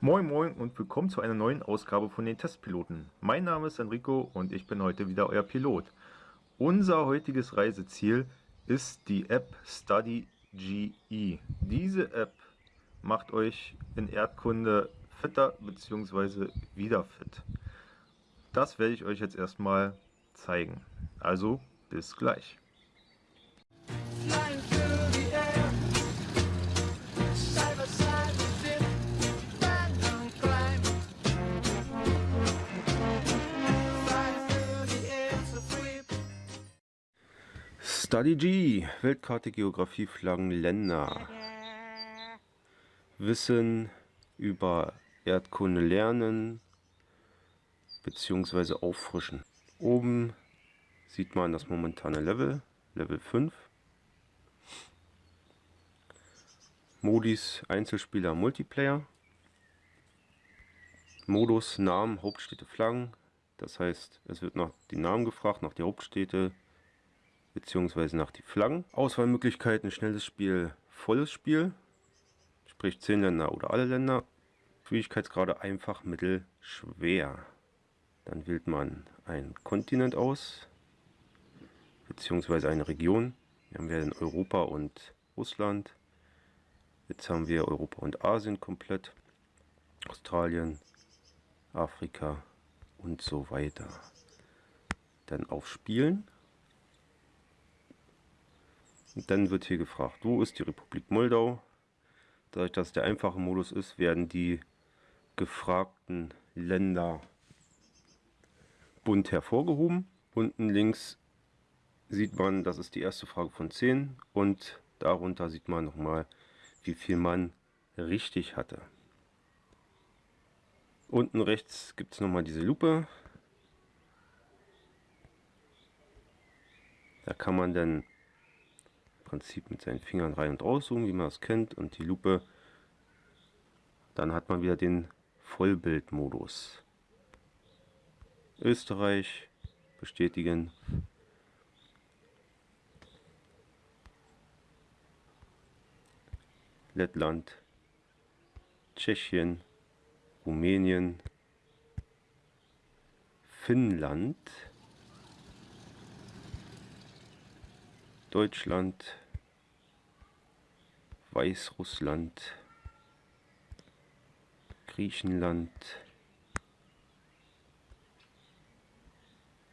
Moin Moin und willkommen zu einer neuen Ausgabe von den Testpiloten. Mein Name ist Enrico und ich bin heute wieder euer Pilot. Unser heutiges Reiseziel ist die App StudyGE. Diese App macht euch in Erdkunde fitter bzw. wieder fit. Das werde ich euch jetzt erstmal zeigen. Also bis gleich. Study G, Weltkarte, Geografie, Flaggen, Länder. Wissen über Erdkunde lernen bzw. auffrischen. Oben sieht man das momentane Level, Level 5. Modis Einzelspieler Multiplayer. Modus Namen Hauptstädte Flaggen. Das heißt, es wird nach den Namen gefragt, nach die Hauptstädte, beziehungsweise nach die Flaggen. Auswahlmöglichkeiten, schnelles Spiel, volles Spiel, sprich 10 Länder oder alle Länder. Schwierigkeitsgrade einfach, mittel, schwer. Dann wählt man einen Kontinent aus, beziehungsweise eine Region. Wir haben wir in Europa und Russland. Jetzt haben wir Europa und Asien komplett. Australien, Afrika und so weiter. Dann auf Spielen. Und dann wird hier gefragt, wo ist die Republik Moldau? Dadurch, dass der einfache Modus ist, werden die gefragten Länder bunt hervorgehoben. Unten links sieht man, das ist die erste Frage von 10 und darunter sieht man nochmal, wie viel man richtig hatte. Unten rechts gibt es nochmal diese Lupe. Da kann man dann Prinzip mit seinen Fingern rein und rauszoomen, wie man das kennt. Und die Lupe, dann hat man wieder den Vollbildmodus. Österreich bestätigen. Lettland, Tschechien, Rumänien, Finnland, Deutschland, Weißrussland, Griechenland,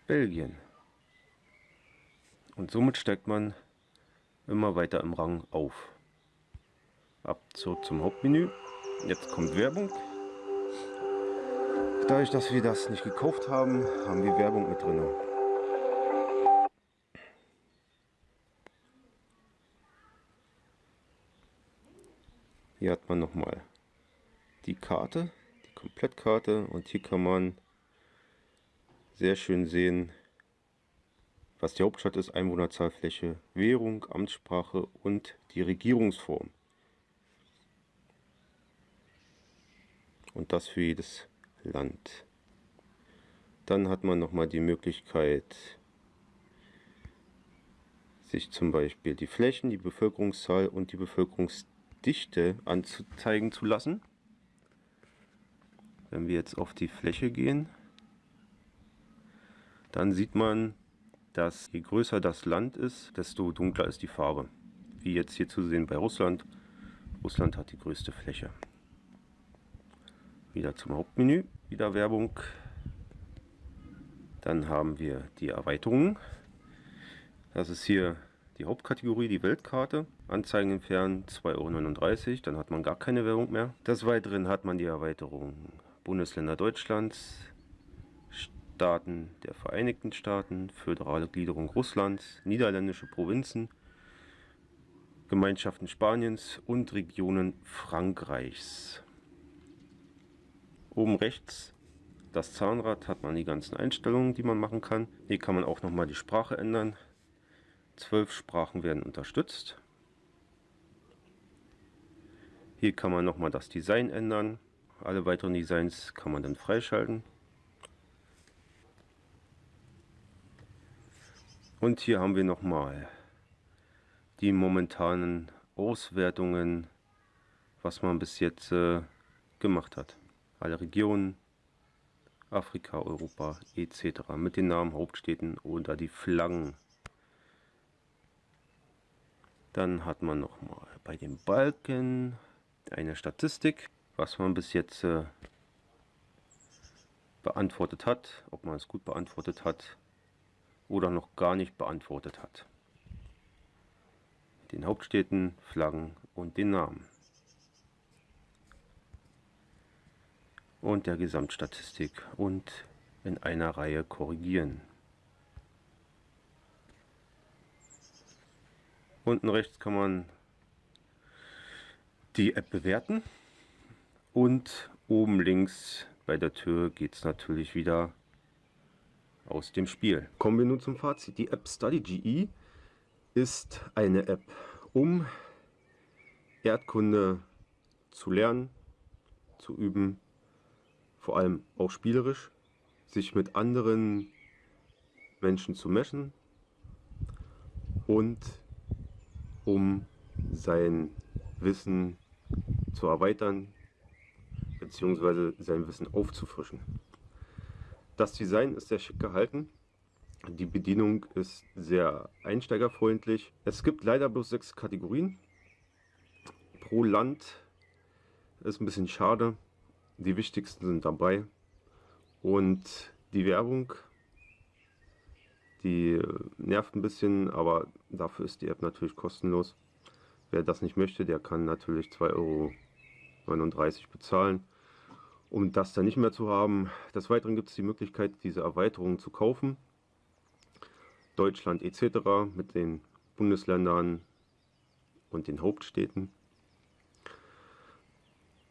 Belgien. Und somit steigt man immer weiter im Rang auf. Ab zurück zum Hauptmenü. Jetzt kommt Werbung. Dadurch, dass wir das nicht gekauft haben, haben wir Werbung mit drin. Hier hat man nochmal die Karte, die Komplettkarte und hier kann man sehr schön sehen, was die Hauptstadt ist, Einwohnerzahl, Fläche, Währung, Amtssprache und die Regierungsform. Und das für jedes Land. Dann hat man nochmal die Möglichkeit, sich zum Beispiel die Flächen, die Bevölkerungszahl und die Bevölkerungsdichte Dichte anzeigen zu lassen. Wenn wir jetzt auf die Fläche gehen, dann sieht man, dass je größer das Land ist, desto dunkler ist die Farbe. Wie jetzt hier zu sehen bei Russland. Russland hat die größte Fläche. Wieder zum Hauptmenü, wieder Werbung. Dann haben wir die Erweiterungen. Das ist hier die Hauptkategorie, die Weltkarte. Anzeigen entfernen, 2,39 Euro, dann hat man gar keine Werbung mehr. Des Weiteren hat man die Erweiterung Bundesländer Deutschlands, Staaten der Vereinigten Staaten, föderale Gliederung Russlands, niederländische Provinzen, Gemeinschaften Spaniens und Regionen Frankreichs. Oben rechts das Zahnrad hat man die ganzen Einstellungen, die man machen kann. Hier kann man auch nochmal die Sprache ändern. Zwölf Sprachen werden unterstützt. Hier kann man nochmal das Design ändern. Alle weiteren Designs kann man dann freischalten. Und hier haben wir nochmal die momentanen Auswertungen, was man bis jetzt äh, gemacht hat. Alle Regionen, Afrika, Europa etc. mit den Namen, Hauptstädten oder die Flaggen. Dann hat man noch mal bei den Balken eine Statistik, was man bis jetzt äh, beantwortet hat, ob man es gut beantwortet hat oder noch gar nicht beantwortet hat. Den Hauptstädten, Flaggen und den Namen. Und der Gesamtstatistik und in einer Reihe korrigieren. Unten rechts kann man die App bewerten und oben links bei der Tür geht es natürlich wieder aus dem Spiel. Kommen wir nun zum Fazit. Die App StudyGE ist eine App, um Erdkunde zu lernen, zu üben, vor allem auch spielerisch, sich mit anderen Menschen zu messen und um sein Wissen zu erweitern bzw. sein Wissen aufzufrischen. Das Design ist sehr schick gehalten. Die Bedienung ist sehr einsteigerfreundlich. Es gibt leider bloß sechs Kategorien pro Land. Ist ein bisschen schade. Die wichtigsten sind dabei. Und die Werbung, die nervt ein bisschen, aber dafür ist die App natürlich kostenlos. Wer das nicht möchte, der kann natürlich 2,39 Euro bezahlen um das dann nicht mehr zu haben. Des Weiteren gibt es die Möglichkeit, diese Erweiterung zu kaufen. Deutschland etc. mit den Bundesländern und den Hauptstädten.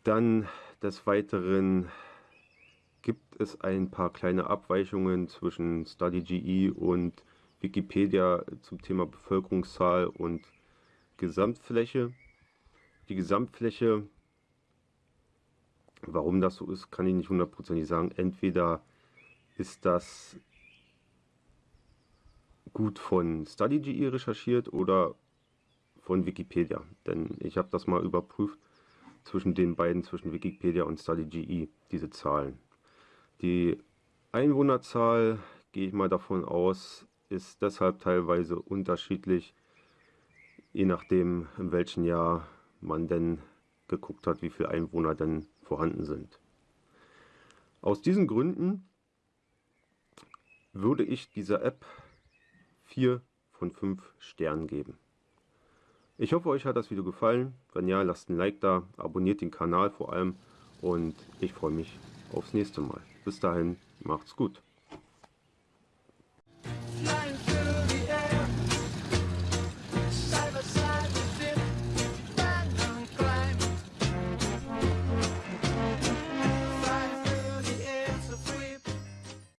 Dann des Weiteren gibt es ein paar kleine Abweichungen zwischen StudyGE und Wikipedia zum Thema Bevölkerungszahl und Gesamtfläche. Die Gesamtfläche Warum das so ist, kann ich nicht hundertprozentig sagen. Entweder ist das gut von StudyGE recherchiert oder von Wikipedia. Denn ich habe das mal überprüft zwischen den beiden, zwischen Wikipedia und StudyGE, diese Zahlen. Die Einwohnerzahl, gehe ich mal davon aus, ist deshalb teilweise unterschiedlich, je nachdem in welchem Jahr man denn geguckt hat, wie viele Einwohner denn vorhanden sind. Aus diesen Gründen würde ich dieser App 4 von 5 Sternen geben. Ich hoffe, euch hat das Video gefallen. Wenn ja, lasst ein Like da, abonniert den Kanal vor allem und ich freue mich aufs nächste Mal. Bis dahin, macht's gut.